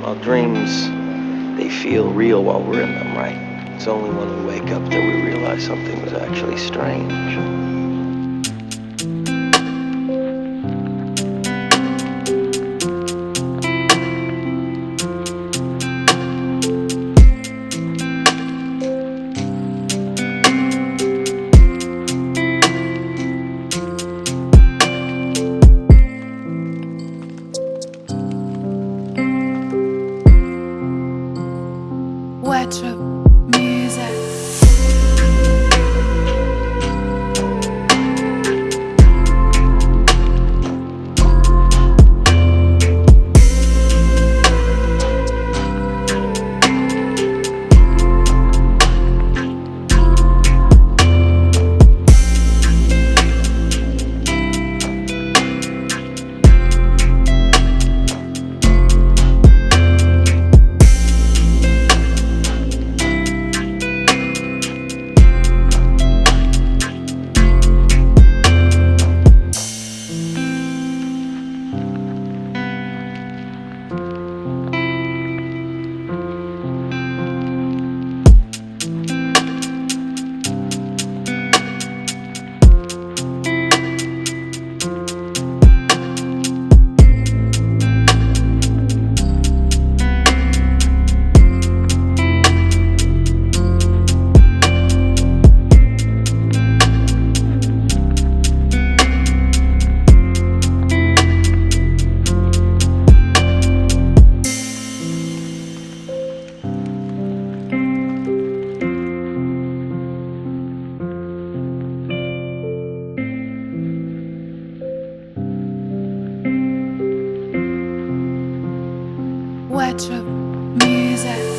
Well, dreams, they feel real while we're in them, right? It's only when we wake up that we realize something was actually strange. Retro Retro music.